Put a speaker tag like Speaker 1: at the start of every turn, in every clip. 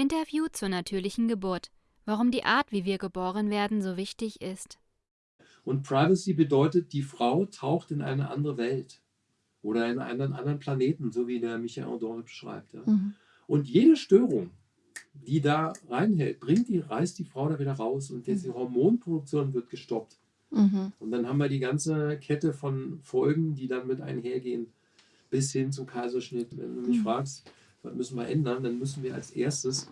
Speaker 1: Interview zur natürlichen Geburt. Warum die Art, wie wir geboren werden, so wichtig ist.
Speaker 2: Und Privacy bedeutet, die Frau taucht in eine andere Welt oder in einen anderen Planeten, so wie der Michael Dorn beschreibt. Ja. Mhm. Und jede Störung, die da reinhält, bringt die, reißt die Frau da wieder raus und diese mhm. Hormonproduktion wird gestoppt. Mhm. Und dann haben wir die ganze Kette von Folgen, die dann mit einhergehen, bis hin zum Kaiserschnitt. Wenn du mich mhm. fragst, was müssen wir ändern, dann müssen wir als erstes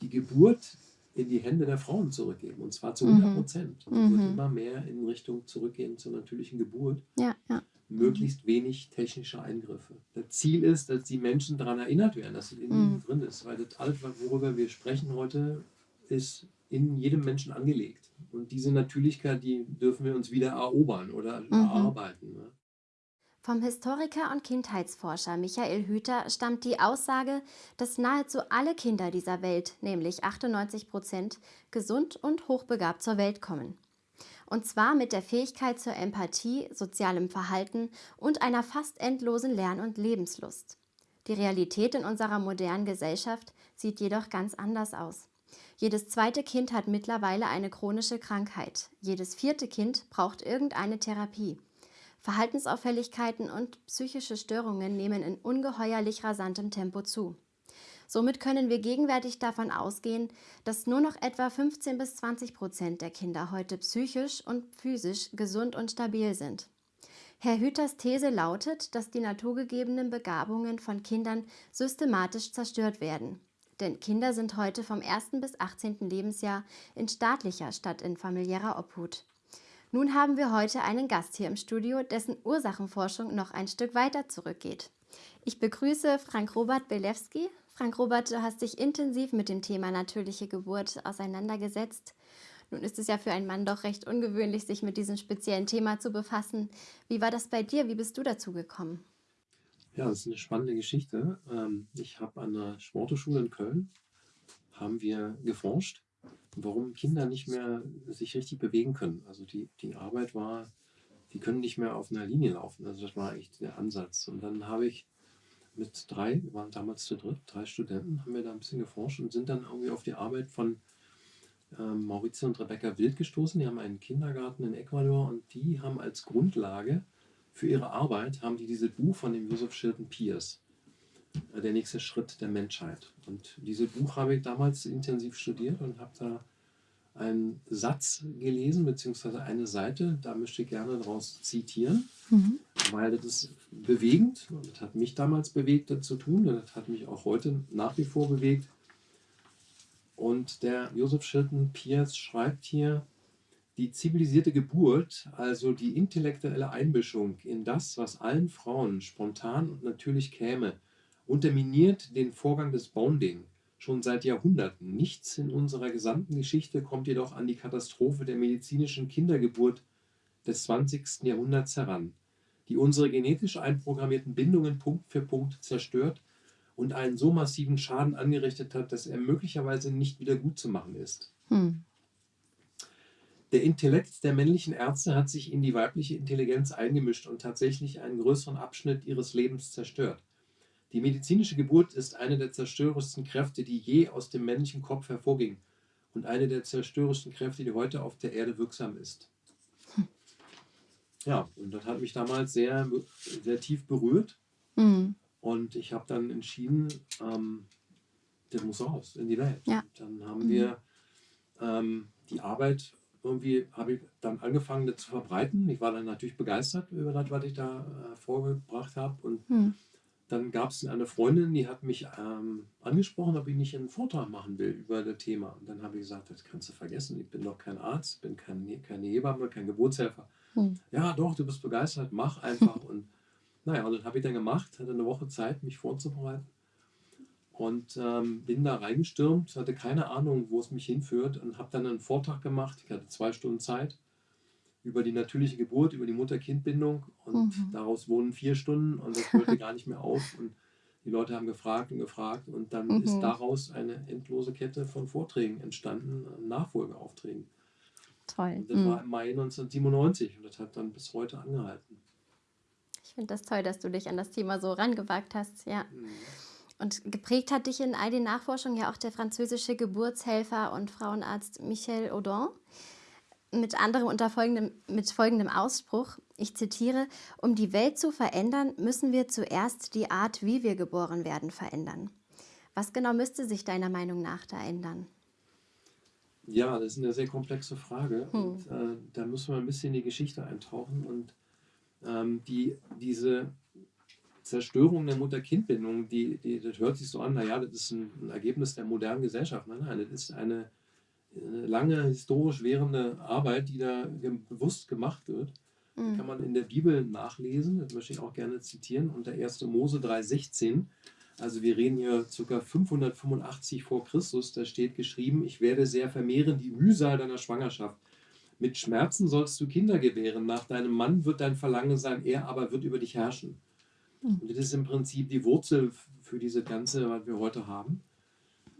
Speaker 2: die Geburt in die Hände der Frauen zurückgeben. Und zwar zu 100 mhm. Prozent. Und mhm. wird immer mehr in Richtung zurückgehen zur natürlichen Geburt.
Speaker 1: Ja, ja.
Speaker 2: Möglichst wenig technische Eingriffe. Das Ziel ist, dass die Menschen daran erinnert werden, dass es in ihnen mhm. drin ist. Weil das alles, worüber wir sprechen heute, ist in jedem Menschen angelegt. Und diese Natürlichkeit, die dürfen wir uns wieder erobern oder mhm. erarbeiten. Ne?
Speaker 1: Vom Historiker und Kindheitsforscher Michael Hüter stammt die Aussage, dass nahezu alle Kinder dieser Welt, nämlich 98 Prozent, gesund und hochbegabt zur Welt kommen. Und zwar mit der Fähigkeit zur Empathie, sozialem Verhalten und einer fast endlosen Lern- und Lebenslust. Die Realität in unserer modernen Gesellschaft sieht jedoch ganz anders aus. Jedes zweite Kind hat mittlerweile eine chronische Krankheit. Jedes vierte Kind braucht irgendeine Therapie. Verhaltensauffälligkeiten und psychische Störungen nehmen in ungeheuerlich rasantem Tempo zu. Somit können wir gegenwärtig davon ausgehen, dass nur noch etwa 15 bis 20 Prozent der Kinder heute psychisch und physisch gesund und stabil sind. Herr Hüters These lautet, dass die naturgegebenen Begabungen von Kindern systematisch zerstört werden. Denn Kinder sind heute vom 1. bis 18. Lebensjahr in staatlicher statt in familiärer Obhut. Nun haben wir heute einen Gast hier im Studio, dessen Ursachenforschung noch ein Stück weiter zurückgeht. Ich begrüße Frank Robert Belewski. Frank Robert, du hast dich intensiv mit dem Thema natürliche Geburt auseinandergesetzt. Nun ist es ja für einen Mann doch recht ungewöhnlich, sich mit diesem speziellen Thema zu befassen. Wie war das bei dir? Wie bist du dazu gekommen?
Speaker 2: Ja, das ist eine spannende Geschichte. Ähm, ich habe an der Sporteschule in Köln haben wir geforscht warum Kinder nicht mehr sich richtig bewegen können. Also die, die Arbeit war, die können nicht mehr auf einer Linie laufen. Also das war echt der Ansatz. Und dann habe ich mit drei, wir waren damals zu dritt, drei Studenten, haben wir da ein bisschen geforscht und sind dann irgendwie auf die Arbeit von ähm, Maurizio und Rebecca Wild gestoßen. Die haben einen Kindergarten in Ecuador und die haben als Grundlage für ihre Arbeit, haben die dieses Buch von dem Joseph Shilton Pierce der nächste Schritt der Menschheit. Und dieses Buch habe ich damals intensiv studiert und habe da einen Satz gelesen, beziehungsweise eine Seite, da möchte ich gerne daraus zitieren, mhm. weil das ist bewegend und das hat mich damals bewegt, das zu tun, und das hat mich auch heute nach wie vor bewegt. Und der Joseph Shilton Pierce schreibt hier, die zivilisierte Geburt, also die intellektuelle Einmischung in das, was allen Frauen spontan und natürlich käme, unterminiert den Vorgang des Bonding schon seit Jahrhunderten. Nichts in unserer gesamten Geschichte kommt jedoch an die Katastrophe der medizinischen Kindergeburt des 20. Jahrhunderts heran, die unsere genetisch einprogrammierten Bindungen Punkt für Punkt zerstört und einen so massiven Schaden angerichtet hat, dass er möglicherweise nicht wieder gut zu machen ist. Hm. Der Intellekt der männlichen Ärzte hat sich in die weibliche Intelligenz eingemischt und tatsächlich einen größeren Abschnitt ihres Lebens zerstört. Die medizinische Geburt ist eine der zerstörerischsten Kräfte, die je aus dem männlichen Kopf hervorging und eine der zerstörerischsten Kräfte, die heute auf der Erde wirksam ist. Ja, und das hat mich damals sehr, sehr tief berührt. Mhm. Und ich habe dann entschieden, ähm, der muss raus in die Welt. Ja. Dann haben mhm. wir ähm, die Arbeit irgendwie, habe ich dann angefangen, das zu verbreiten. Ich war dann natürlich begeistert über das, was ich da äh, vorgebracht habe. Und mhm. Dann gab es eine Freundin, die hat mich ähm, angesprochen, ob ich nicht einen Vortrag machen will über das Thema. Und dann habe ich gesagt, das kannst du vergessen, ich bin doch kein Arzt, bin kein, keine Hebamme, kein Geburtshelfer. Hm. Ja, doch, du bist begeistert, mach einfach. und naja, und das habe ich dann gemacht, hatte eine Woche Zeit, mich vorzubereiten. Und ähm, bin da reingestürmt, hatte keine Ahnung, wo es mich hinführt und habe dann einen Vortrag gemacht. Ich hatte zwei Stunden Zeit über die natürliche Geburt, über die Mutter-Kind-Bindung und mhm. daraus wohnen vier Stunden und das hörte gar nicht mehr auf und die Leute haben gefragt und gefragt und dann mhm. ist daraus eine endlose Kette von Vorträgen entstanden, Nachfolgeaufträgen.
Speaker 1: Toll.
Speaker 2: Und das mhm. war im Mai 1997 und das hat dann bis heute angehalten.
Speaker 1: Ich finde das toll, dass du dich an das Thema so rangewagt hast, ja. Mhm. Und geprägt hat dich in all den Nachforschungen ja auch der französische Geburtshelfer und Frauenarzt Michel Audin. Mit anderem unter folgendem, mit folgendem Ausspruch, ich zitiere, um die Welt zu verändern, müssen wir zuerst die Art, wie wir geboren werden, verändern. Was genau müsste sich deiner Meinung nach da ändern?
Speaker 2: Ja, das ist eine sehr komplexe Frage.
Speaker 1: Hm.
Speaker 2: Und äh, da müssen wir ein bisschen in die Geschichte eintauchen. Und ähm, die, diese Zerstörung der Mutter-Kind-Bindung, die, die, das hört sich so an, naja, das ist ein, Ergebnis der modernen Gesellschaft. Nein, nein, das ist eine lange historisch währende Arbeit, die da bewusst gemacht wird.
Speaker 1: Mhm.
Speaker 2: Kann man in der Bibel nachlesen, das möchte ich auch gerne zitieren, unter 1. Mose 3,16. Also wir reden hier ca. 585 vor Christus, da steht geschrieben, ich werde sehr vermehren die Mühsal deiner Schwangerschaft. Mit Schmerzen sollst du Kinder gebären, nach deinem Mann wird dein Verlangen sein, er aber wird über dich herrschen.
Speaker 1: Mhm.
Speaker 2: Und das ist im Prinzip die Wurzel für diese ganze, was wir heute haben.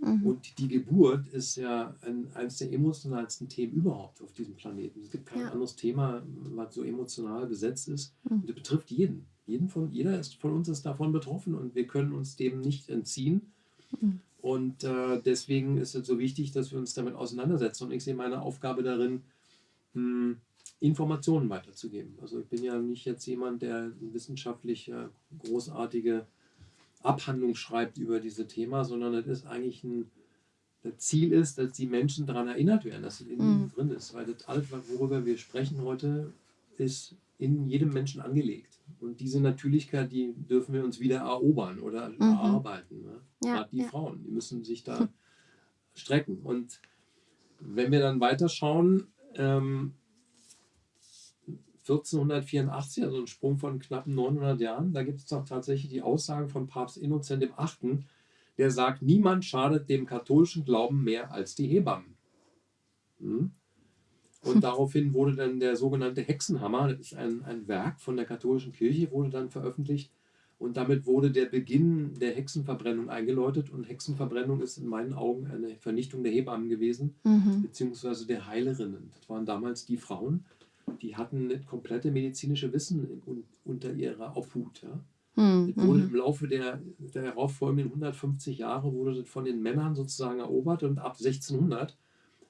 Speaker 1: Mhm.
Speaker 2: Und die Geburt ist ja ein, eines der emotionalsten Themen überhaupt auf diesem Planeten. Es gibt kein
Speaker 1: Ja.
Speaker 2: anderes Thema, was so emotional besetzt ist.
Speaker 1: Mhm.
Speaker 2: Und das betrifft jeden. jeden von, jeder ist, von uns ist davon betroffen und wir können uns dem nicht entziehen.
Speaker 1: Mhm.
Speaker 2: Und äh, deswegen ist es so wichtig, dass wir uns damit auseinandersetzen. Und ich sehe meine Aufgabe darin, mh, Informationen weiterzugeben. Also ich bin ja nicht jetzt jemand, der wissenschaftlich äh, großartige Abhandlung schreibt über dieses Thema, sondern es ist eigentlich ein das Ziel ist, dass die Menschen daran erinnert werden, dass es in ihnen
Speaker 1: Mhm.
Speaker 2: drin ist. Weil das alles, worüber wir sprechen heute, ist in jedem Menschen angelegt. Und diese Natürlichkeit, die dürfen wir uns wieder erobern oder
Speaker 1: Mhm.
Speaker 2: erarbeiten. Ne?
Speaker 1: Ja,
Speaker 2: Gerade die
Speaker 1: ja.
Speaker 2: Frauen, die müssen sich da strecken. Und wenn wir dann weiterschauen, ähm, 1484, also ein Sprung von knappen 900 Jahren, da gibt es doch tatsächlich die Aussage von Papst Innozent VIII., der sagt, niemand schadet dem katholischen Glauben mehr als die Hebammen. Hm? Und daraufhin wurde dann der sogenannte Hexenhammer, das ist ein, ein Werk von der katholischen Kirche, wurde dann veröffentlicht. Und damit wurde der Beginn der Hexenverbrennung eingeläutet. Und Hexenverbrennung ist in meinen Augen eine Vernichtung der Hebammen gewesen,
Speaker 1: Mhm.
Speaker 2: beziehungsweise der Heilerinnen. Das waren damals die Frauen, die hatten das komplette medizinische Wissen un- unter ihrer Obhut. Ja.
Speaker 1: Mhm.
Speaker 2: Das wurde
Speaker 1: Mhm.
Speaker 2: im Laufe der, der herauffolgenden 150 Jahre wurde das von den Männern sozusagen erobert und ab 1600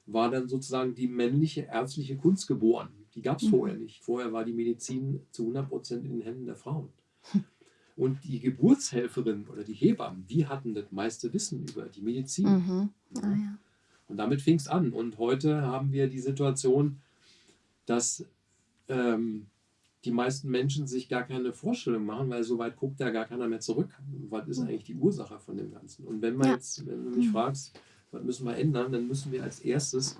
Speaker 2: war dann sozusagen die männliche ärztliche Kunst geboren. Die gab es
Speaker 1: Mhm.
Speaker 2: vorher nicht. Vorher war die Medizin zu 100% in den Händen der Frauen. Und die Geburtshelferin oder die Hebammen, die hatten das meiste Wissen über die Medizin.
Speaker 1: Mhm. Ah, ja.
Speaker 2: Und damit fing es an. Und heute haben wir die Situation, dass ähm, die meisten Menschen sich gar keine Vorstellung machen, weil so weit guckt ja gar keiner mehr zurück. Was ist eigentlich die Ursache von dem Ganzen? Und wenn man
Speaker 1: Ja.
Speaker 2: jetzt, wenn du mich
Speaker 1: Mhm.
Speaker 2: fragst, was müssen wir ändern, dann müssen wir als erstes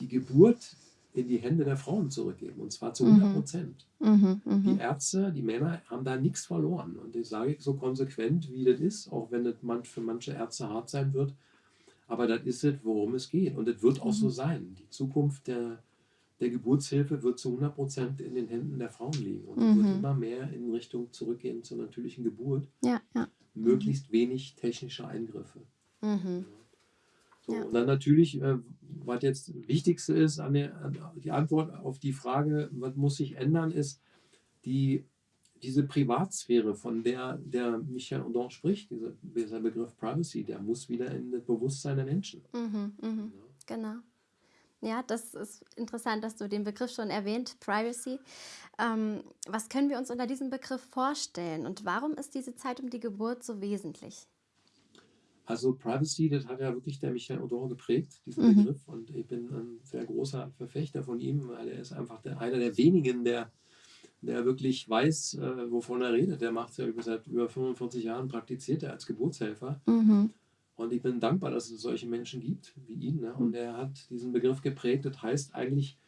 Speaker 2: die Geburt in die Hände der Frauen zurückgeben. Und zwar zu
Speaker 1: Mhm.
Speaker 2: 100 Prozent.
Speaker 1: Mhm.
Speaker 2: Die
Speaker 1: Mhm.
Speaker 2: Ärzte, die Männer haben da nichts verloren. Und das sage ich so konsequent, wie das ist, auch wenn das für manche Ärzte hart sein wird. Aber das ist es, worum es geht. Und es wird auch so
Speaker 1: Mhm.
Speaker 2: sein. Die Zukunft der, der Geburtshilfe wird zu 100 Prozent in den Händen der Frauen liegen. Und es wird
Speaker 1: Mhm.
Speaker 2: immer mehr in Richtung zurückgehen zur natürlichen Geburt.
Speaker 1: Ja, ja.
Speaker 2: Möglichst wenig technische Eingriffe.
Speaker 1: Mhm.
Speaker 2: So,
Speaker 1: Ja.
Speaker 2: Und dann natürlich, äh, was jetzt das Wichtigste ist, an der, an die Antwort auf die Frage, was muss sich ändern, ist die, diese Privatsphäre, von der der Michel Audin spricht, dieser, dieser Begriff Privacy, der muss wieder in das Bewusstsein der Menschen.
Speaker 1: Mhm. Mhm. Genau. Ja, das ist interessant, dass du den Begriff schon erwähnt, Privacy. Ähm, was können wir uns unter diesem Begriff vorstellen und warum ist diese Zeit um die Geburt so wesentlich?
Speaker 2: Also Privacy, das hat ja wirklich der Michel Audin geprägt, diesen
Speaker 1: Mhm.
Speaker 2: Begriff. Und ich bin ein sehr großer Verfechter von ihm, weil er ist einfach der, einer der wenigen, der, der wirklich weiß, äh, wovon er redet. Der macht es ja über, seit über 45 Jahren, praktiziert er als Geburtshelfer.
Speaker 1: Mhm.
Speaker 2: Und ich bin dankbar, dass es solche Menschen gibt wie ihn. Ne? Und er hat diesen Begriff geprägt. Das heißt eigentlich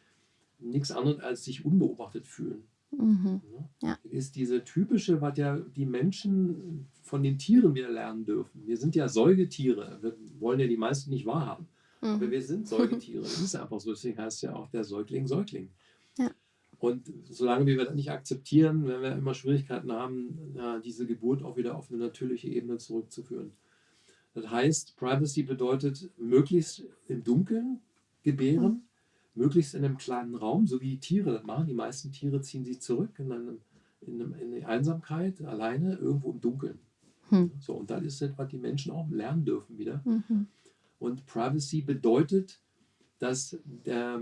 Speaker 2: nichts anderes als sich unbeobachtet fühlen.
Speaker 1: Mhm.
Speaker 2: Ne?
Speaker 1: Ja.
Speaker 2: Ist diese typische, was ja die Menschen von den Tieren wieder lernen dürfen. Wir sind ja Säugetiere. Wir wollen ja die meisten nicht wahrhaben. Aber
Speaker 1: Mhm.
Speaker 2: wir sind Säugetiere. Das ist einfach so. Deswegen heißt ja auch der Säugling Säugling.
Speaker 1: Ja.
Speaker 2: Und solange wir das nicht akzeptieren, werden wir immer Schwierigkeiten haben, ja, diese Geburt auch wieder auf eine natürliche Ebene zurückzuführen. Das heißt, Privacy bedeutet möglichst im Dunkeln gebären, möglichst in einem kleinen Raum, so wie die Tiere das machen. Die meisten Tiere ziehen sich zurück in, einem, in, einem, in die Einsamkeit, alleine, irgendwo im Dunkeln. Hm. So, und das ist etwas, was die Menschen auch lernen dürfen wieder.
Speaker 1: Mhm.
Speaker 2: Und Privacy bedeutet, dass der,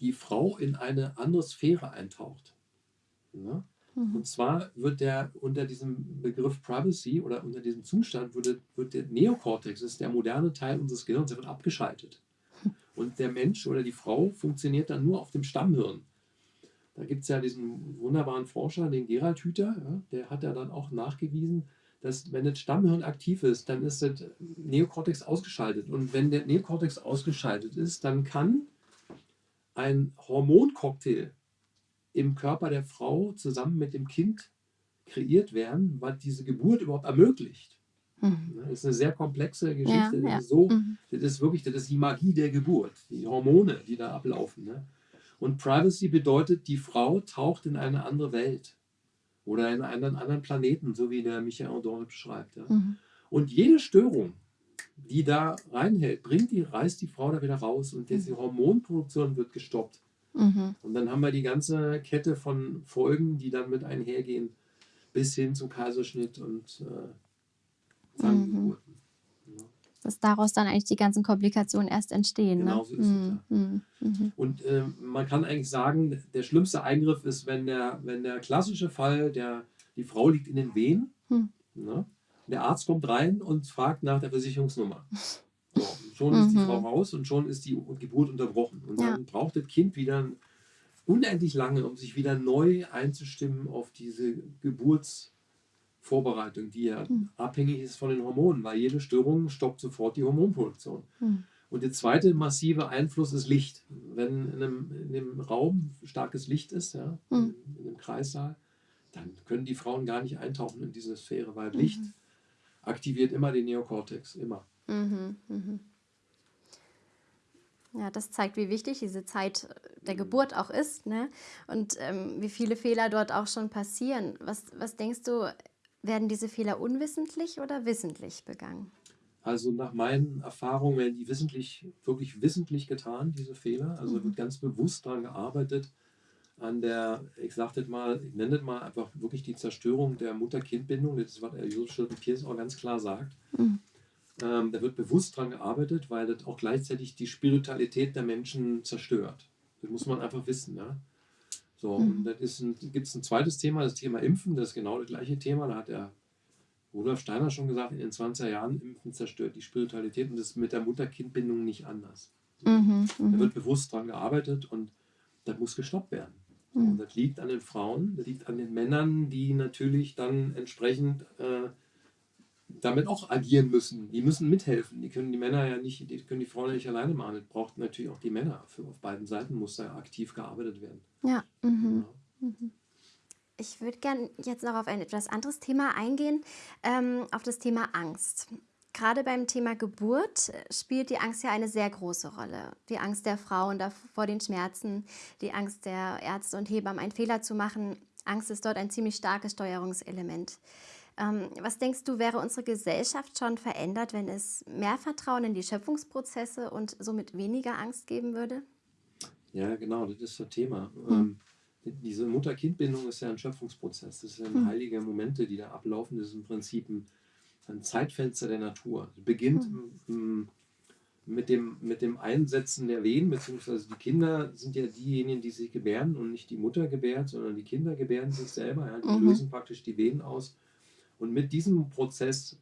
Speaker 2: die Frau in eine andere Sphäre eintaucht. Ja? Mhm. Und zwar wird der unter diesem Begriff Privacy oder unter diesem Zustand wird, wird der Neokortex, das ist der moderne Teil unseres Gehirns, der wird abgeschaltet. Und der Mensch oder die Frau funktioniert dann nur auf dem Stammhirn. Da gibt es ja diesen wunderbaren Forscher, den Gerald Hüther, ja, der hat ja dann auch nachgewiesen, dass wenn das Stammhirn aktiv ist, dann ist das Neokortex ausgeschaltet. Und wenn der Neokortex ausgeschaltet ist, dann kann ein Hormoncocktail im Körper der Frau zusammen mit dem Kind kreiert werden, was diese Geburt überhaupt ermöglicht. Mhm. Das ist eine sehr komplexe Geschichte. Ja, das, ja. Ist so, mhm. das ist wirklich das ist die Magie der Geburt, die Hormone, die da ablaufen. Ne? Und Privacy bedeutet, die Frau taucht in eine andere Welt oder in einen anderen Planeten, so wie der Michael Dorn beschreibt. Ja? Mhm. Und jede Störung, die da reinhält, bringt die, reißt die Frau da wieder raus und diese mhm. Hormonproduktion wird gestoppt. Mhm. Und dann haben wir die ganze Kette von Folgen, die dann mit einhergehen, bis hin zum Kaiserschnitt und äh, Zahngeburten.
Speaker 1: Mhm. Ja. Dass daraus dann eigentlich die ganzen Komplikationen erst entstehen.
Speaker 2: Ne? Genau so ist mhm. es. Ja. Mhm. mhm. Und äh, man kann eigentlich sagen, der schlimmste Eingriff ist, wenn der, wenn der klassische Fall, der, die Frau liegt in den Wehen, hm. ne? der Arzt kommt rein und fragt nach der Versicherungsnummer. So, schon ist die mhm. Frau raus und schon ist die Geburt unterbrochen. Und dann ja. braucht das Kind wieder unendlich lange, um sich wieder neu einzustimmen auf diese Geburtsvorbereitung, die ja mhm. abhängig ist von den Hormonen, weil jede Störung stoppt sofort die Hormonproduktion. Mhm. Und der zweite massive Einfluss ist Licht. Wenn in einem, in einem Raum starkes Licht ist, ja, mhm. in, in, einem Kreissaal, dann können die Frauen gar nicht eintauchen in diese Sphäre, weil Licht mhm. aktiviert immer den Neokortex, immer.
Speaker 1: Mhm, mhm. Ja, das zeigt, wie wichtig diese Zeit der Geburt auch ist ne? und ähm, wie viele Fehler dort auch schon passieren. Was, was denkst du, werden diese Fehler unwissentlich oder wissentlich begangen?
Speaker 2: Also nach meinen Erfahrungen werden die wissentlich, wirklich wissentlich getan, diese Fehler. Also mhm. wird ganz bewusst daran gearbeitet, an der, ich sage das mal, ich nenne das mal einfach wirklich die Zerstörung der Mutter-Kind-Bindung. Das ist, was Josef Schulten-Pierce auch ganz klar sagt. Mhm. Ähm, da wird bewusst daran gearbeitet, weil das auch gleichzeitig die Spiritualität der Menschen zerstört. Das muss man einfach wissen. Ja? So, mhm. und dann gibt es ein zweites Thema, das Thema Impfen, das ist genau das gleiche Thema. Da hat der Rudolf Steiner schon gesagt, in den 20er Jahren Impfen zerstört die Spiritualität und das ist mit der Mutter-Kind-Bindung nicht anders. So. Mhm, da mhm. wird bewusst daran gearbeitet und das muss gestoppt werden. So, mhm. und das liegt an den Frauen, das liegt an den Männern, die natürlich dann entsprechend äh, damit auch agieren müssen. Die müssen mithelfen. Die können die Männer ja nicht, die können die Frauen ja nicht alleine machen. Das braucht natürlich auch die Männer. Für, auf beiden Seiten muss da aktiv gearbeitet werden.
Speaker 1: Ja. Mhm. ja. Mhm. Ich würde gerne jetzt noch auf ein etwas anderes Thema eingehen, ähm, auf das Thema Angst. Gerade beim Thema Geburt spielt die Angst ja eine sehr große Rolle. Die Angst der Frauen vor den Schmerzen, die Angst der Ärzte und Hebammen, einen Fehler zu machen. Angst ist dort ein ziemlich starkes Steuerungselement. Ähm, was denkst du, wäre unsere Gesellschaft schon verändert, wenn es mehr Vertrauen in die Schöpfungsprozesse und somit weniger Angst geben würde?
Speaker 2: Ja, genau, das ist das Thema. Hm. Ähm, diese Mutter-Kind-Bindung ist ja ein Schöpfungsprozess. Das sind hm. heilige Momente, die da ablaufen. Das ist im Prinzip ein, ein Zeitfenster der Natur. Es beginnt hm. mit, dem, mit dem Einsetzen der Wehen, beziehungsweise die Kinder sind ja diejenigen, die sich gebären und nicht die Mutter gebärt, sondern die Kinder gebären sich selber. Ja, die mhm. lösen praktisch die Wehen aus und mit diesem Prozess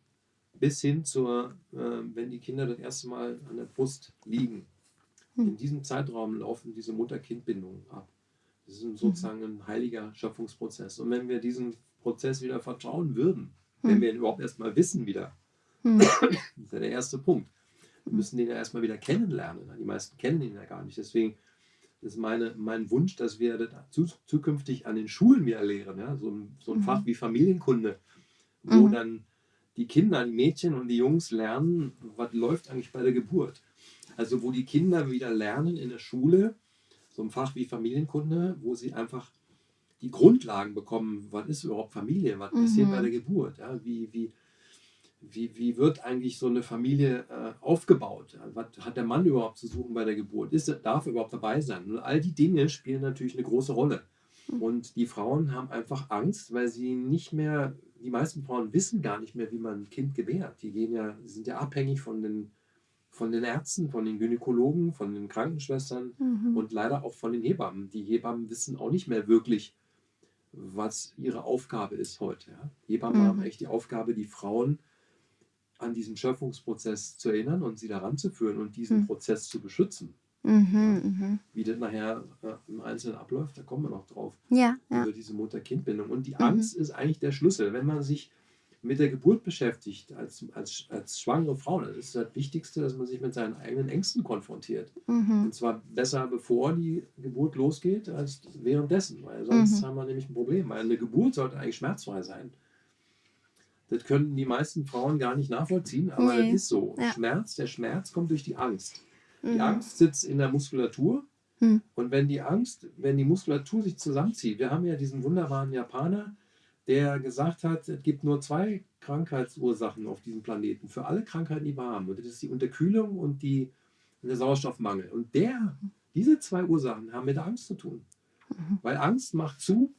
Speaker 2: bis hin zur, äh, wenn die Kinder das erste Mal an der Brust liegen, hm. in diesem Zeitraum laufen diese Mutter-Kind-Bindungen ab. Das ist sozusagen ein heiliger Schöpfungsprozess. Und wenn wir diesem Prozess wieder vertrauen würden, hm. wenn wir ihn überhaupt erstmal wissen wieder, hm. das ist ja der erste Punkt. Wir müssen den ja erstmal wieder kennenlernen. Die meisten kennen ihn ja gar nicht. Deswegen ist meine, mein Wunsch, dass wir das zukünftig an den Schulen wieder lehren. Ja? So ein, so ein Fach wie Familienkunde wo mhm. dann die Kinder, die Mädchen und die Jungs lernen, was läuft eigentlich bei der Geburt. Also wo die Kinder wieder lernen in der Schule, so ein Fach wie Familienkunde, wo sie einfach die Grundlagen bekommen, was ist überhaupt Familie, was mhm. passiert bei der Geburt, ja? wie, wie, wie, wie wird eigentlich so eine Familie äh, aufgebaut, was hat der Mann überhaupt zu suchen bei der Geburt, ist, darf er überhaupt dabei sein. Und all die Dinge spielen natürlich eine große Rolle. Mhm. Und die Frauen haben einfach Angst, weil sie nicht mehr die meisten Frauen wissen gar nicht mehr, wie man ein Kind gebärt. Die gehen ja, sind ja abhängig von den, von den Ärzten, von den Gynäkologen, von den Krankenschwestern
Speaker 1: Mhm.
Speaker 2: und leider auch von den Hebammen. Die Hebammen wissen auch nicht mehr wirklich, was ihre Aufgabe ist heute. Ja? Hebammen
Speaker 1: Mhm.
Speaker 2: haben echt die Aufgabe, die Frauen an diesen Schöpfungsprozess zu erinnern und sie daran zu führen und diesen
Speaker 1: Mhm.
Speaker 2: Prozess zu beschützen.
Speaker 1: Mhm. Mhm.
Speaker 2: Wie das nachher äh, im Einzelnen abläuft, da kommen wir noch drauf
Speaker 1: Ja, ja.
Speaker 2: über diese Mutter-Kind-Bindung. Und die
Speaker 1: Mhm.
Speaker 2: Angst ist eigentlich der Schlüssel. Wenn man sich mit der Geburt beschäftigt, als, als, als schwangere Frau, dann ist das Wichtigste, dass man sich mit seinen eigenen Ängsten konfrontiert.
Speaker 1: Mhm.
Speaker 2: Und zwar besser bevor die Geburt losgeht, als währenddessen. Weil sonst
Speaker 1: Mhm.
Speaker 2: haben wir nämlich ein Problem. Weil eine Geburt sollte eigentlich schmerzfrei sein. Das können die meisten Frauen gar nicht nachvollziehen, aber
Speaker 1: Nee.
Speaker 2: das ist so.
Speaker 1: Ja.
Speaker 2: Schmerz, der Schmerz kommt durch die Angst. Die
Speaker 1: Mhm.
Speaker 2: Angst sitzt in der Muskulatur.
Speaker 1: Hm.
Speaker 2: Und wenn die Angst, wenn die Muskulatur sich zusammenzieht, wir haben ja diesen wunderbaren Japaner, der gesagt hat, es gibt nur zwei Krankheitsursachen auf diesem Planeten für alle Krankheiten, die wir haben. Und das ist die Unterkühlung und, die, und der Sauerstoffmangel. Und der, diese zwei Ursachen haben mit der Angst zu tun.
Speaker 1: Mhm.
Speaker 2: Weil Angst macht zu,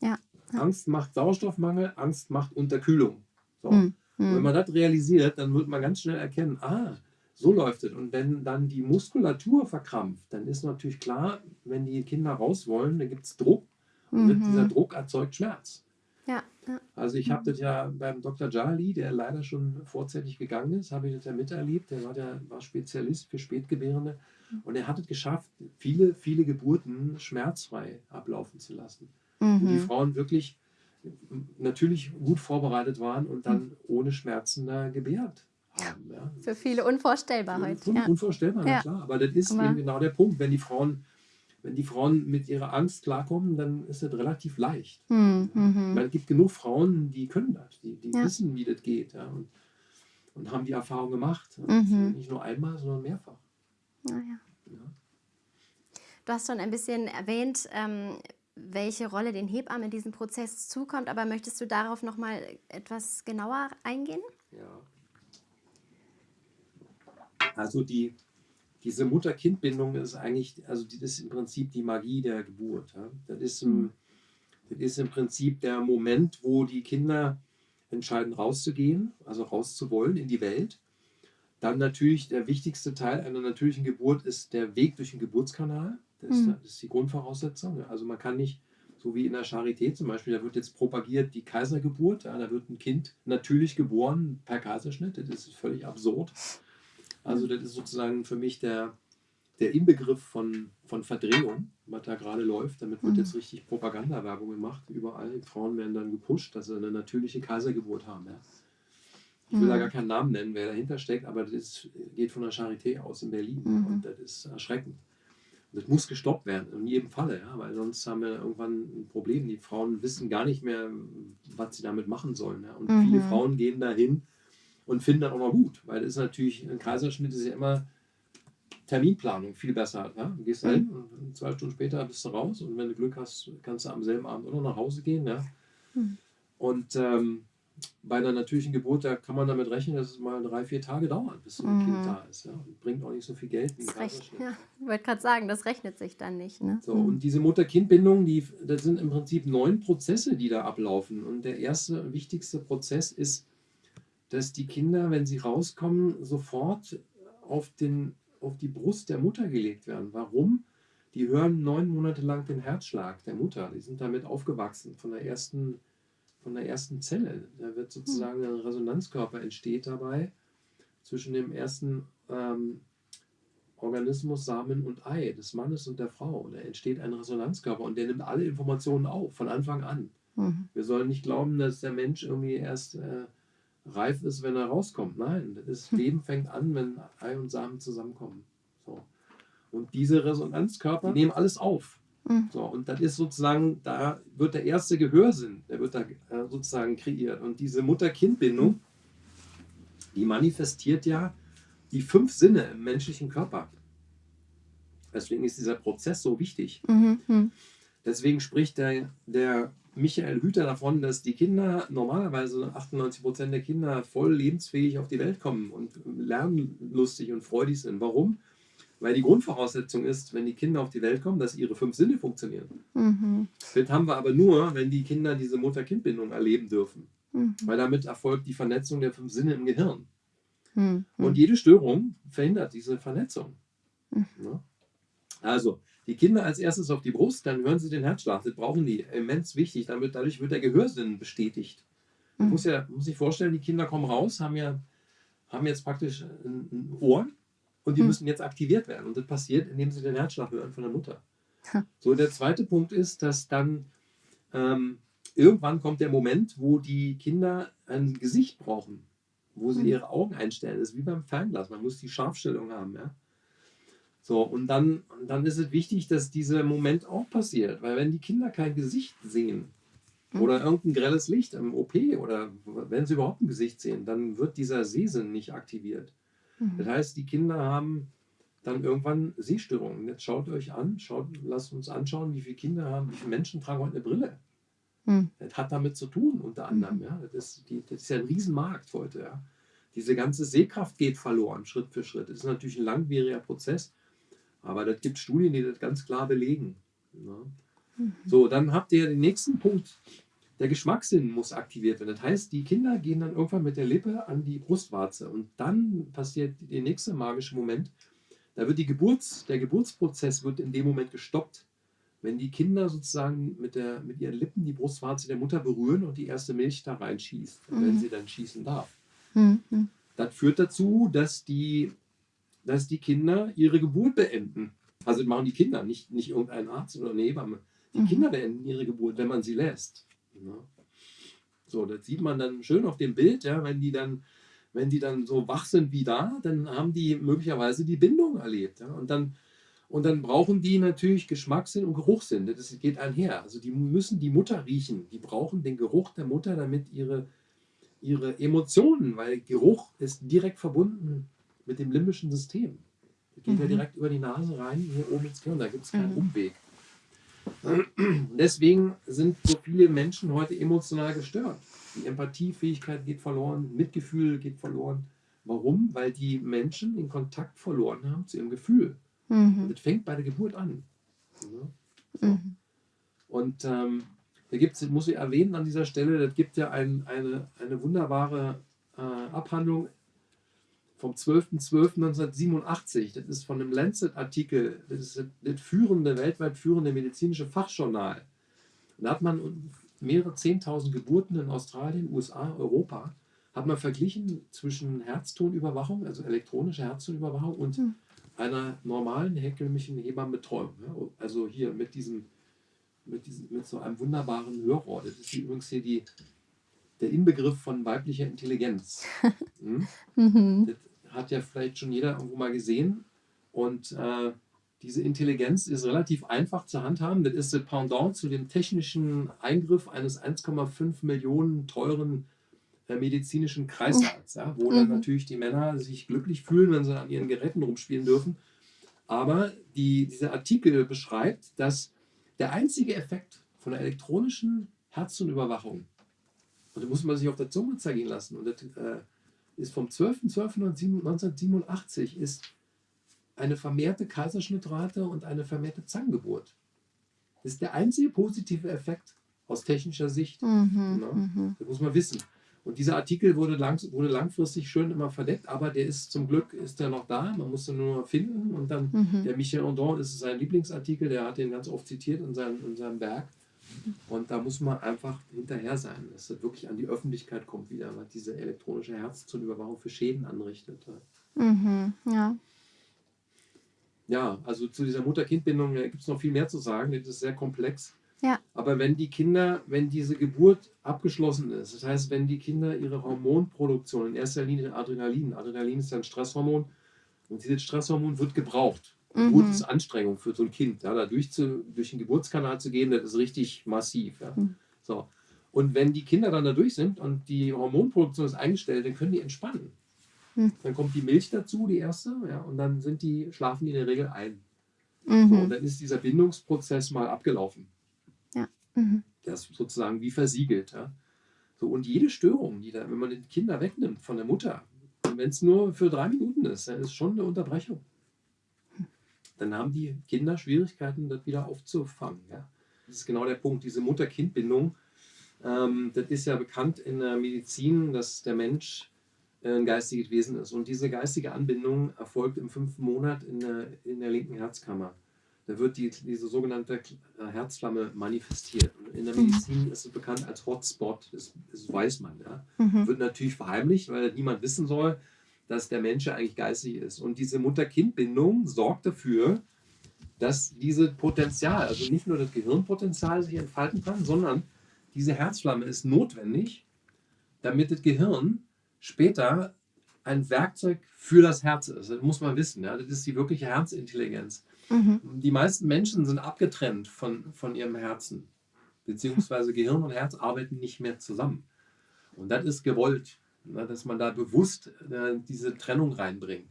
Speaker 1: Ja, ja.
Speaker 2: Angst macht Sauerstoffmangel, Angst macht Unterkühlung. So.
Speaker 1: Mhm.
Speaker 2: Wenn
Speaker 1: Mhm.
Speaker 2: man das realisiert, dann wird man ganz schnell erkennen, ah, so läuft es. Und wenn dann die Muskulatur verkrampft, dann ist natürlich klar, wenn die Kinder raus wollen, dann gibt es Druck. Und dieser
Speaker 1: Mhm.
Speaker 2: Druck erzeugt Schmerz.
Speaker 1: Ja, ja.
Speaker 2: Also ich habe das ja beim Dr. Jali, der leider schon vorzeitig gegangen ist, habe ich das ja miterlebt. Der war, der war Spezialist für Spätgebärende. Und er hat es geschafft, viele, viele Geburten schmerzfrei ablaufen zu lassen. Wo die
Speaker 1: Mhm.
Speaker 2: Frauen wirklich natürlich gut vorbereitet waren und dann ohne Schmerzen da gebärt haben. Ja.
Speaker 1: Für viele unvorstellbar heute.
Speaker 2: Un
Speaker 1: Ja.
Speaker 2: Unvorstellbar,
Speaker 1: Ja.
Speaker 2: klar. Aber das ist
Speaker 1: Aber-
Speaker 2: eben genau der Punkt. Wenn die Frauen, wenn die Frauen mit ihrer Angst klarkommen, dann ist das relativ leicht.
Speaker 1: Mhm.
Speaker 2: Ich
Speaker 1: Mhm.
Speaker 2: meine, es gibt genug Frauen, die können das, die, die
Speaker 1: Ja.
Speaker 2: wissen, wie das geht ja, und, und haben die Erfahrung gemacht.
Speaker 1: Mhm.
Speaker 2: Nicht nur einmal, sondern mehrfach.
Speaker 1: Naja.
Speaker 2: Ja.
Speaker 1: Du hast schon ein bisschen erwähnt, ähm, welche Rolle den Hebammen in diesem Prozess zukommt, aber möchtest du darauf noch mal etwas genauer eingehen?
Speaker 2: Ja. Also die, diese Mutter-Kind-Bindung ist eigentlich, also das ist im Prinzip die Magie der Geburt. Ja. Das, ist im, das ist im Prinzip der Moment, wo die Kinder entscheiden, rauszugehen, also rauszuwollen in die Welt. Dann natürlich der wichtigste Teil einer natürlichen Geburt ist der Weg durch den Geburtskanal. Das ist,
Speaker 1: Mhm.
Speaker 2: ist die Grundvoraussetzung. Also man kann nicht, so wie in der Charité zum Beispiel, da wird jetzt propagiert die Kaisergeburt. Da wird ein Kind natürlich geboren per Kaiserschnitt. Das ist völlig absurd. Also das ist sozusagen für mich der, der Inbegriff von, von Verdrehung, was da gerade läuft. Damit wird
Speaker 1: Mhm.
Speaker 2: jetzt richtig Propagandawerbung gemacht. Überall Frauen werden dann gepusht, dass sie eine natürliche Kaisergeburt haben. Ja. Ich will da
Speaker 1: Mhm.
Speaker 2: gar keinen Namen nennen, wer dahinter steckt, aber das geht von der Charité aus in Berlin.
Speaker 1: Mhm.
Speaker 2: Und das ist erschreckend. Und das muss gestoppt werden, in jedem Falle, ja, weil sonst haben wir irgendwann ein Problem. Die Frauen wissen gar nicht mehr, was sie damit machen sollen. Ja. Und
Speaker 1: Mhm.
Speaker 2: viele Frauen gehen dahin und finden das auch noch gut, weil das ist natürlich, ein Kaiserschnitt ist ja immer Terminplanung viel besser. Ja. Du gehst da hin und zwei Stunden später bist du raus und wenn du Glück hast, kannst du am selben Abend auch noch nach Hause gehen. Ja.
Speaker 1: Mhm.
Speaker 2: Und ähm, bei einer natürlichen Geburt, da kann man damit rechnen, dass es mal drei, vier Tage dauert, bis so ein
Speaker 1: Mhm.
Speaker 2: Kind da ist. Ja. Und bringt auch nicht so viel Geld
Speaker 1: Das recht, ja, ich wollte gerade sagen, das rechnet sich dann nicht. Ne?
Speaker 2: So,
Speaker 1: Mhm.
Speaker 2: und diese Mutter-Kind-Bindung, die, das sind im Prinzip neun Prozesse, die da ablaufen. Und der erste wichtigste Prozess ist, dass die Kinder, wenn sie rauskommen, sofort auf, den, auf die Brust der Mutter gelegt werden. Warum? Die hören neun Monate lang den Herzschlag der Mutter. Die sind damit aufgewachsen, von der ersten, von der ersten Zelle. Da wird sozusagen ein Resonanzkörper entsteht dabei zwischen dem ersten ähm, Organismus, Samen und Ei des Mannes und der Frau. Da entsteht ein Resonanzkörper und der nimmt alle Informationen auf, von Anfang an.
Speaker 1: Mhm.
Speaker 2: Wir sollen nicht glauben, dass der Mensch irgendwie erst äh, reif ist, wenn er rauskommt. Nein, das Leben fängt an, wenn Ei und Samen zusammenkommen. So. Und diese Resonanzkörper die nehmen alles auf.
Speaker 1: Mhm.
Speaker 2: So, und das ist sozusagen, da wird der erste Gehörsinn, der wird da äh, sozusagen kreiert. Und diese Mutter-Kind-Bindung, die manifestiert ja die fünf Sinne im menschlichen Körper. Deswegen ist dieser Prozess so wichtig.
Speaker 1: Mhm. Mhm.
Speaker 2: Deswegen spricht der, der Michael Hüter davon, dass die Kinder normalerweise 98 Prozent der Kinder voll lebensfähig auf die Welt kommen und lernlustig und freudig sind. Warum? Weil die Grundvoraussetzung ist, wenn die Kinder auf die Welt kommen, dass ihre fünf Sinne funktionieren.
Speaker 1: Mhm.
Speaker 2: Das haben wir aber nur, wenn die Kinder diese Mutter-Kind-Bindung erleben dürfen. Mhm. Weil damit erfolgt die Vernetzung der fünf Sinne im Gehirn.
Speaker 1: Mhm.
Speaker 2: Und jede Störung verhindert diese Vernetzung.
Speaker 1: Mhm.
Speaker 2: Ja? Also, die Kinder als erstes auf die Brust, dann hören sie den Herzschlag. Das brauchen die. Immens wichtig. Damit, dadurch wird der Gehörsinn bestätigt. Man
Speaker 1: Mhm.
Speaker 2: muss, ja, muss sich vorstellen, die Kinder kommen raus, haben ja haben jetzt praktisch ein, ein Ohr und die
Speaker 1: Mhm.
Speaker 2: müssen jetzt aktiviert werden. Und das passiert, indem sie den Herzschlag hören von der Mutter.
Speaker 1: Ha.
Speaker 2: So, der zweite Punkt ist, dass dann ähm, irgendwann kommt der Moment, wo die Kinder ein Gesicht brauchen, wo sie
Speaker 1: Mhm.
Speaker 2: ihre Augen einstellen. Das ist wie beim Fernglas. Man muss die Scharfstellung haben. Ja? So, und dann, dann ist es wichtig, dass dieser Moment auch passiert, weil wenn die Kinder kein Gesicht sehen
Speaker 1: Mhm.
Speaker 2: oder irgendein grelles Licht im OP oder wenn sie überhaupt ein Gesicht sehen, dann wird dieser Sehsinn nicht aktiviert. Das
Speaker 1: Mhm.
Speaker 2: heißt, die Kinder haben dann irgendwann Sehstörungen. Jetzt schaut euch an, schaut, lasst uns anschauen, wie viele Kinder haben, wie viele Menschen tragen heute eine Brille.
Speaker 1: Mhm.
Speaker 2: Das hat damit zu tun, unter anderem.
Speaker 1: Mhm.
Speaker 2: Ja. Das, ist, die, das ist ja ein Riesenmarkt heute. Ja. Diese ganze Sehkraft geht verloren, Schritt für Schritt. Das ist natürlich ein langwieriger Prozess, aber das gibt Studien, die das ganz klar belegen. Ja.
Speaker 1: Mhm.
Speaker 2: So, dann habt ihr den nächsten Punkt. Der Geschmackssinn muss aktiviert werden. Das heißt, die Kinder gehen dann irgendwann mit der Lippe an die Brustwarze und dann passiert der nächste magische Moment. Da wird die Geburts, der Geburtsprozess wird in dem Moment gestoppt, wenn die Kinder sozusagen mit, der, mit ihren Lippen die Brustwarze der Mutter berühren und die erste Milch da reinschießt, wenn
Speaker 1: Mhm.
Speaker 2: sie dann schießen darf.
Speaker 1: Mhm.
Speaker 2: Das führt dazu, dass die, dass die Kinder ihre Geburt beenden. Also das machen die Kinder, nicht, nicht irgendein Arzt oder eine Hebamme. Die
Speaker 1: Mhm.
Speaker 2: Kinder beenden ihre Geburt, wenn man sie lässt. Ja. So, das sieht man dann schön auf dem Bild, ja, wenn die dann, wenn die dann so wach sind wie da, dann haben die möglicherweise die Bindung erlebt. Ja. Und, dann, und dann brauchen die natürlich Geschmackssinn und Geruchssinn. Das geht einher. Also die müssen die Mutter riechen. Die brauchen den Geruch der Mutter, damit ihre, ihre Emotionen, weil Geruch ist direkt verbunden mit dem limbischen System. Das geht ja
Speaker 1: Mhm.
Speaker 2: direkt über die Nase rein, hier oben ins Gehirn, da gibt es keinen
Speaker 1: Mhm.
Speaker 2: Umweg. Deswegen sind so viele Menschen heute emotional gestört. Die Empathiefähigkeit geht verloren, Mitgefühl geht verloren. Warum? Weil die Menschen den Kontakt verloren haben zu ihrem Gefühl. Und
Speaker 1: Mhm.
Speaker 2: das fängt bei der Geburt an. Ja? So.
Speaker 1: Mhm.
Speaker 2: Und ähm, da gibt es, muss ich erwähnen an dieser Stelle, das gibt ja ein, eine, eine wunderbare äh, Abhandlung vom 12.12.1987. Das ist von einem Lancet-Artikel, das ist das, führende, weltweit führende medizinische Fachjournal. Und da hat man mehrere 10.000 Geburten in Australien, USA, Europa, hat man verglichen zwischen Herztonüberwachung, also elektronische Herztonüberwachung und
Speaker 1: Hm.
Speaker 2: einer normalen herkömmlichen Hebammenbetreuung. Ja? Also hier mit diesem, mit diesem, mit so einem wunderbaren Hörrohr. Das ist übrigens hier die, der Inbegriff von weiblicher Intelligenz. Hm?
Speaker 1: Mhm.
Speaker 2: Das hat ja vielleicht schon jeder irgendwo mal gesehen. Und äh, diese Intelligenz ist relativ einfach zu handhaben. Das ist das Pendant zu dem technischen Eingriff eines 1,5 Millionen teuren äh, medizinischen Kreissaals, ja, wo dann
Speaker 1: Mhm.
Speaker 2: natürlich die Männer sich glücklich fühlen, wenn sie an ihren Geräten rumspielen dürfen. Aber die, dieser Artikel beschreibt, dass der einzige Effekt von der elektronischen Herzdunüberwachung, und da muss man sich auf der Zunge zergehen lassen, und das äh, ist vom 12.12.1987, ist eine vermehrte Kaiserschnittrate und eine vermehrte Zangengeburt. Das ist der einzige positive Effekt aus technischer Sicht.
Speaker 1: Mhm.
Speaker 2: Ja.
Speaker 1: Mhm.
Speaker 2: Das muss man wissen. Und dieser Artikel wurde, lang, wurde langfristig schön immer verdeckt, aber der ist zum Glück ist der noch da. Man muss ihn nur finden. Und dann
Speaker 1: Mhm.
Speaker 2: der Michel Andon ist sein Lieblingsartikel, der hat den ganz oft zitiert in seinem, in seinem Werk. Und da muss man einfach hinterher sein, dass das wirklich an die Öffentlichkeit kommt wieder, was diese elektronische Herzzungenüberwachung für Schäden anrichtet.
Speaker 1: Mhm. Ja.
Speaker 2: Ja, also zu dieser Mutter-Kind-Bindung gibt es noch viel mehr zu sagen. Das ist sehr komplex.
Speaker 1: Ja.
Speaker 2: Aber wenn die Kinder, wenn diese Geburt abgeschlossen ist, das heißt, wenn die Kinder ihre Hormonproduktion, in erster Linie Adrenalin, Adrenalin ist ja ein Stresshormon, und dieses Stresshormon wird gebraucht.
Speaker 1: Mhm.
Speaker 2: Anstrengung für so ein Kind. Ja, da durch, zu, durch den Geburtskanal zu gehen, das ist richtig massiv. Ja.
Speaker 1: Mhm.
Speaker 2: So. Und wenn die Kinder dann da durch sind und die Hormonproduktion ist eingestellt, dann können die entspannen.
Speaker 1: Mhm.
Speaker 2: Dann kommt die Milch dazu, die erste, ja, und dann sind die, schlafen die in der Regel ein. So,
Speaker 1: Mhm.
Speaker 2: und dann ist dieser Bindungsprozess mal abgelaufen.
Speaker 1: Mhm.
Speaker 2: Der ist sozusagen wie versiegelt. Ja. So, und jede Störung, die da, wenn man die Kinder wegnimmt von der Mutter, wenn es nur für drei Minuten ist, dann ist schon eine Unterbrechung. Dann haben die Kinder Schwierigkeiten, das wieder aufzufangen. Ja. Das ist genau der Punkt, diese Mutter-Kind-Bindung. Ähm, das ist ja bekannt in der Medizin, dass der Mensch äh, ein geistiges Wesen ist. Und diese geistige Anbindung erfolgt im fünften Monat in der, in der linken Herzkammer. Da wird die, diese sogenannte äh, Herzflamme manifestiert. In der mhm. Medizin ist es bekannt als Hotspot, das, das weiß man. Ja. Mhm. Wird natürlich verheimlicht, weil niemand wissen soll, dass der Mensch ja eigentlich geistig ist. Und diese Mutter-Kind-Bindung sorgt dafür, dass dieses Potenzial, also nicht nur das Gehirnpotenzial sich entfalten kann, sondern diese Herzflamme ist notwendig, damit das Gehirn später ein Werkzeug für das Herz ist. Das muss man wissen. Ja? Das ist die wirkliche Herzintelligenz. Mhm. Die meisten Menschen sind abgetrennt von, von ihrem Herzen, beziehungsweise Gehirn und Herz arbeiten nicht mehr zusammen. Und das ist gewollt? Dass man da bewusst äh, diese Trennung reinbringt.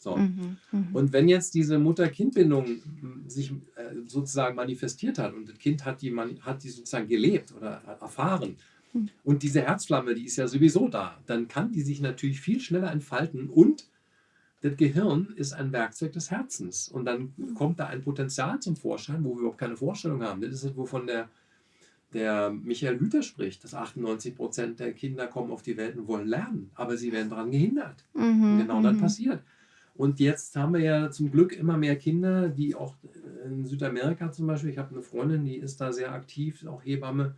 Speaker 2: So. Mhm, mh. Und wenn jetzt diese Mutter-Kind-Bindung hm, sich äh, sozusagen manifestiert hat und das Kind hat die, hat die sozusagen gelebt oder erfahren mhm. und diese Herzflamme, die ist ja sowieso da, dann kann die sich natürlich viel schneller entfalten und das Gehirn ist ein Werkzeug des Herzens und dann mhm. kommt da ein Potenzial zum Vorschein, wo wir überhaupt keine Vorstellung haben. Das ist es, wovon der, der Michael Hüter spricht, dass 98 Prozent der Kinder kommen auf die Welt und wollen lernen, aber sie werden daran gehindert. Mhm, genau das mhm. passiert. Und jetzt haben wir ja zum Glück immer mehr Kinder, die auch in Südamerika zum Beispiel, ich habe eine Freundin, die ist da sehr aktiv, auch Hebamme,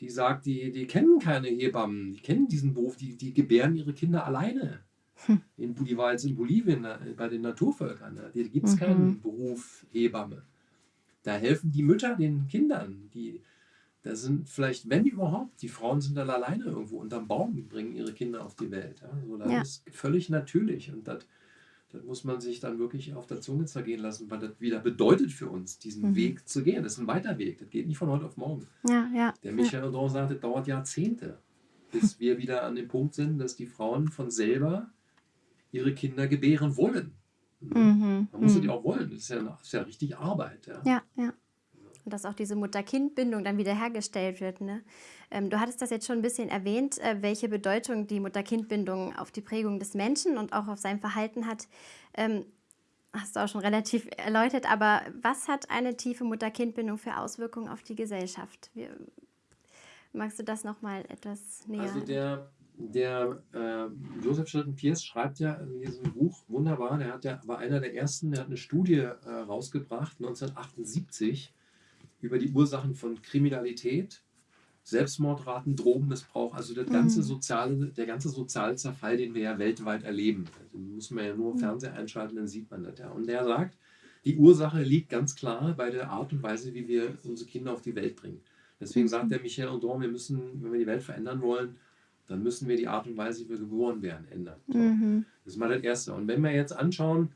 Speaker 2: die sagt, die, die kennen keine Hebammen, die kennen diesen Beruf, die, die gebären ihre Kinder alleine. Hm. In, die war jetzt in Bolivien bei den Naturvölkern, da gibt es mhm. keinen Beruf Hebamme. Da helfen die Mütter den Kindern, die, da sind vielleicht, wenn überhaupt, die Frauen sind dann alleine irgendwo unterm Baum, bringen ihre Kinder auf die Welt. Ja? So, das ja. ist völlig natürlich und das das muss man sich dann wirklich auf der Zunge zergehen lassen, weil das wieder bedeutet für uns, diesen mhm. Weg zu gehen. Das ist ein weiter Weg. Das geht nicht von heute auf morgen.
Speaker 1: Ja, ja,
Speaker 2: Der Michael ja. Odon sagt, das dauert Jahrzehnte, bis wir wieder an dem Punkt sind, dass die Frauen von selber ihre Kinder gebären wollen. Mhm. Man muss mhm. die auch wollen. Das ist ja, das ist ja richtig Arbeit.
Speaker 1: Ja, ja. ja und dass auch diese Mutter-Kind-Bindung dann wieder hergestellt wird. Ne? Ähm, du hattest das jetzt schon ein bisschen erwähnt, äh, welche Bedeutung die Mutter-Kind-Bindung auf die Prägung des Menschen und auch auf sein Verhalten hat. Ähm, hast du auch schon relativ erläutert, aber was hat eine tiefe Mutter-Kind-Bindung für Auswirkungen auf die Gesellschaft? Wie, magst du das nochmal etwas näher?
Speaker 2: Also der, der äh, Joseph Schilton Pierce schreibt ja in diesem Buch wunderbar, der hat ja, war einer der ersten, der hat eine Studie äh, rausgebracht, 1978, über die Ursachen von Kriminalität, Selbstmordraten, Drogenmissbrauch, also das ganze mhm. soziale, der ganze soziale Zerfall, den wir ja weltweit erleben. Den muss man ja nur mhm. Fernseher einschalten, dann sieht man das ja. Und der sagt, die Ursache liegt ganz klar bei der Art und Weise, wie wir unsere Kinder auf die Welt bringen. Deswegen sagt der Michael Andor, wir müssen, wenn wir die Welt verändern wollen, dann müssen wir die Art und Weise, wie wir geboren werden, ändern. Mhm. Das ist mal das Erste. Und wenn wir jetzt anschauen,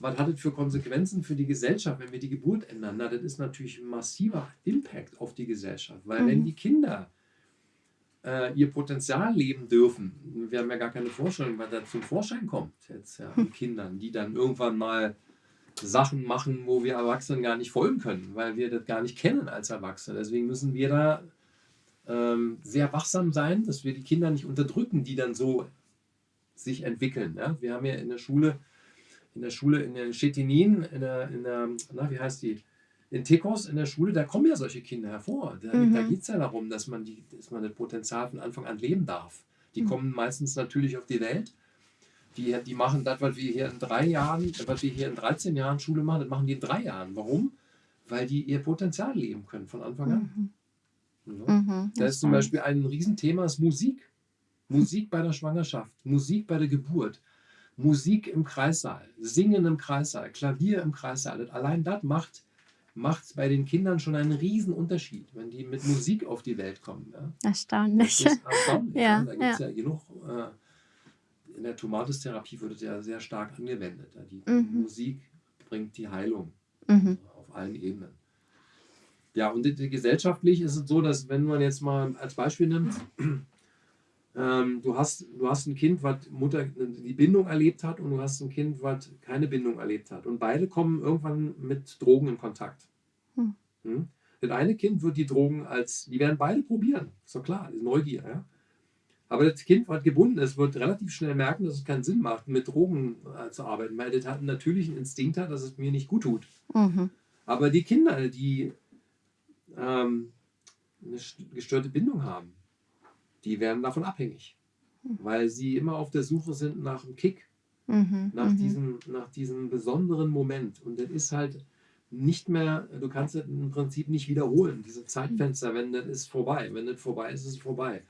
Speaker 2: was hat das für Konsequenzen für die Gesellschaft, wenn wir die Geburt ändern? Na, das ist natürlich ein massiver Impact auf die Gesellschaft, weil mhm. wenn die Kinder äh, ihr Potenzial leben dürfen, wir haben ja gar keine Vorstellung, was da zum Vorschein kommt jetzt ja, an Kindern, die dann irgendwann mal Sachen machen, wo wir Erwachsenen gar nicht folgen können, weil wir das gar nicht kennen als Erwachsene. Deswegen müssen wir da ähm, sehr wachsam sein, dass wir die Kinder nicht unterdrücken, die dann so sich entwickeln. Ja? Wir haben ja in der Schule in der Schule in der Chetinin, in der, in der, na, wie heißt die? In Tekos in der Schule, da kommen ja solche Kinder hervor. Da, mhm. da geht es ja darum, dass man, die, dass man das Potenzial von Anfang an leben darf. Die mhm. kommen meistens natürlich auf die Welt. Die, die machen das, was wir hier in drei Jahren, was wir hier in 13 Jahren Schule machen, das machen die in drei Jahren. Warum? Weil die ihr Potenzial leben können von Anfang an. Mhm. Ja. Mhm, da ist zum Beispiel ein Riesenthema, ist Musik. Musik bei der Schwangerschaft, Musik bei der Geburt. Musik im Kreissaal, Singen im Kreissaal, Klavier im Kreissaal. Allein das macht, macht bei den Kindern schon einen riesen Unterschied, wenn die mit Musik auf die Welt kommen. Ja.
Speaker 1: Erstaunlich.
Speaker 2: Das ist erstaunlich. ja, ja. Da gibt es ja. ja. genug. Äh, in der Tomatistherapie wird es ja sehr stark angewendet. Die mhm. Musik bringt die Heilung mhm. auf allen Ebenen. Ja, und gesellschaftlich ist es so, dass wenn man jetzt mal als Beispiel nimmt, ähm, du, hast, du hast ein Kind, was Mutter die Bindung erlebt hat und du hast ein Kind, was keine Bindung erlebt hat. Und beide kommen irgendwann mit Drogen in Kontakt. Hm. Hm? Das eine Kind wird die Drogen als, die werden beide probieren, ist doch klar, ist Neugier. Ja? Aber das Kind, was gebunden ist, wird relativ schnell merken, dass es keinen Sinn macht, mit Drogen äh, zu arbeiten, weil das hat einen natürlichen Instinkt hat, dass es mir nicht gut tut. Mhm. Aber die Kinder, die ähm, eine gestörte Bindung haben, die werden davon abhängig, hm. weil sie immer auf der Suche sind nach einem Kick, mhm, nach, mhm. Diesem, nach diesem besonderen Moment. Und das ist halt nicht mehr, du kannst es im Prinzip nicht wiederholen. Diese Zeitfenster, wenn das ist vorbei. Wenn das vorbei ist, ist es vorbei.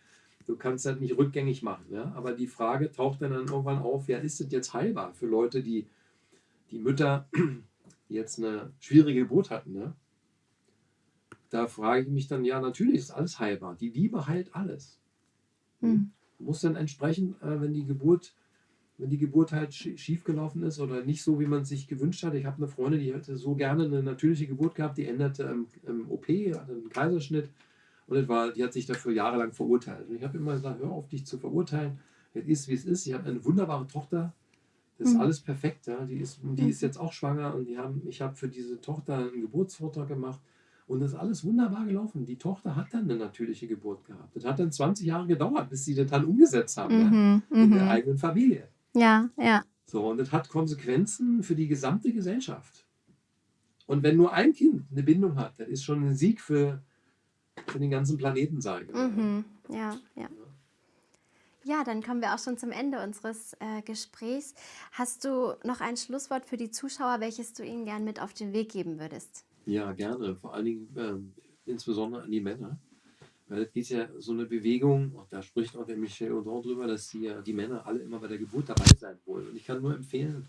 Speaker 2: Du kannst das nicht rückgängig machen. Ja? Aber die Frage taucht dann, dann irgendwann auf, ja, ist das jetzt heilbar für Leute, die, die Mütter, die jetzt eine schwierige Geburt hatten, ne? da frage ich mich dann, ja, natürlich ist alles heilbar. Die Liebe heilt alles. Mhm. Muss dann entsprechend, äh, wenn die Geburt, wenn die Geburt halt schief gelaufen ist oder nicht so, wie man sich gewünscht hat. Ich habe eine Freundin, die hätte so gerne eine natürliche Geburt gehabt, die endete im, im OP, hatte einen Kaiserschnitt und das war, die hat sich dafür jahrelang verurteilt. Und ich habe immer gesagt, hör auf, dich zu verurteilen. Es ist, wie es ist. Ich habe eine wunderbare Tochter. Das ist mhm. alles perfekt. Ja. Die, ist, die ist jetzt auch schwanger und die haben, ich habe für diese Tochter einen Geburtsvortrag gemacht. Und das ist alles wunderbar gelaufen. Die Tochter hat dann eine natürliche Geburt gehabt. Das hat dann 20 Jahre gedauert, bis sie das dann umgesetzt haben mhm, ja, in der mhm. eigenen Familie.
Speaker 1: Ja, ja.
Speaker 2: So, und das hat Konsequenzen für die gesamte Gesellschaft. Und wenn nur ein Kind eine Bindung hat, das ist schon ein Sieg für, für den ganzen Planeten, sage ich.
Speaker 1: Mhm. Ja, ja. Ja, dann kommen wir auch schon zum Ende unseres äh, Gesprächs. Hast du noch ein Schlusswort für die Zuschauer, welches du ihnen gern mit auf den Weg geben würdest?
Speaker 2: Ja, gerne. Vor allen Dingen ähm, insbesondere an die Männer. Weil es geht ja so eine Bewegung, und da spricht auch der Michel Audin drüber, dass die, die Männer alle immer bei der Geburt dabei sein wollen. Und ich kann nur empfehlen,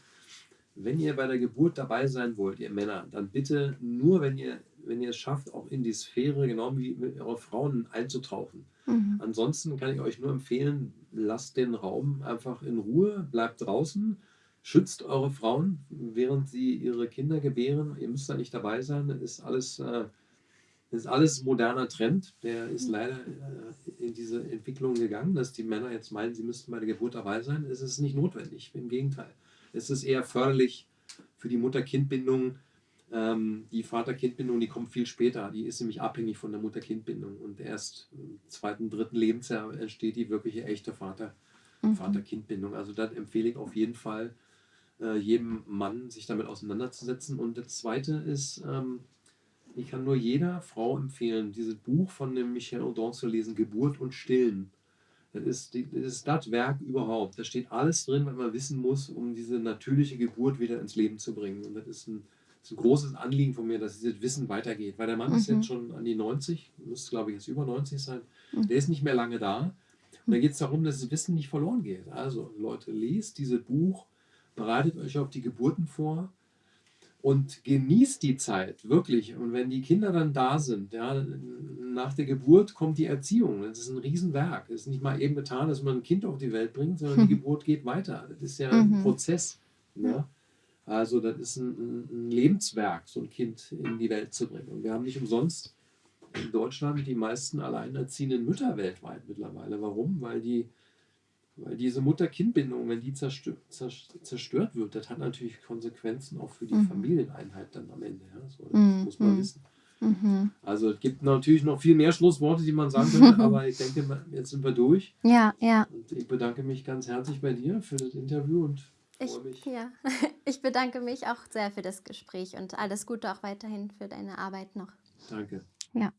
Speaker 2: wenn ihr bei der Geburt dabei sein wollt, ihr Männer, dann bitte nur, wenn ihr, wenn ihr es schafft, auch in die Sphäre, genau wie mit euren Frauen einzutauchen. Mhm. Ansonsten kann ich euch nur empfehlen, lasst den Raum einfach in Ruhe, bleibt draußen schützt eure Frauen, während sie ihre Kinder gebären. Ihr müsst da nicht dabei sein. Das ist alles, äh, ist alles moderner Trend. Der ist leider äh, in diese Entwicklung gegangen, dass die Männer jetzt meinen, sie müssten bei der Geburt dabei sein. Es ist nicht notwendig. Im Gegenteil. Es ist eher förderlich für die Mutter-Kind-Bindung. Ähm, die Vater-Kind-Bindung, die kommt viel später. Die ist nämlich abhängig von der Mutter-Kind-Bindung. Und erst im zweiten, dritten Lebensjahr entsteht die wirkliche echte Vater- mhm. Vater-Kind-Bindung. Also das empfehle ich auf jeden Fall äh, jedem Mann, sich damit auseinanderzusetzen. Und das Zweite ist, ähm, ich kann nur jeder Frau empfehlen, dieses Buch von dem Michel Audin zu lesen, Geburt und Stillen. Das ist, das ist das Werk überhaupt. Da steht alles drin, was man wissen muss, um diese natürliche Geburt wieder ins Leben zu bringen. Und das ist ein, das ist ein großes Anliegen von mir, dass dieses Wissen weitergeht. Weil der Mann mhm. ist jetzt schon an die 90, müsste glaube ich jetzt über 90 sein. Mhm. Der ist nicht mehr lange da. Und da geht es darum, dass das Wissen nicht verloren geht. Also Leute, lest dieses Buch, bereitet euch auf die Geburten vor und genießt die Zeit, wirklich. Und wenn die Kinder dann da sind, ja, nach der Geburt kommt die Erziehung. Das ist ein Riesenwerk. Es ist nicht mal eben getan, dass man ein Kind auf die Welt bringt, sondern die Geburt geht weiter. Das ist ja ein mhm. Prozess. Ne? Also das ist ein, ein, Lebenswerk, so ein Kind in die Welt zu bringen. Und wir haben nicht umsonst in Deutschland die meisten alleinerziehenden Mütter weltweit mittlerweile. Warum? Weil die weil diese Mutter-Kind-Bindung, wenn die zerstört, zerstört wird, das hat natürlich Konsequenzen auch für die mhm. Familieneinheit dann am Ende. Ja? So, das mhm. muss man wissen. Mhm. Also es gibt natürlich noch viel mehr Schlussworte, die man sagen könnte, aber ich denke, jetzt sind wir durch.
Speaker 1: Ja, ja.
Speaker 2: Und ich bedanke mich ganz herzlich bei dir für das Interview und freue mich.
Speaker 1: Ja, ich bedanke mich auch sehr für das Gespräch und alles Gute auch weiterhin für deine Arbeit noch.
Speaker 2: Danke.
Speaker 1: Ja.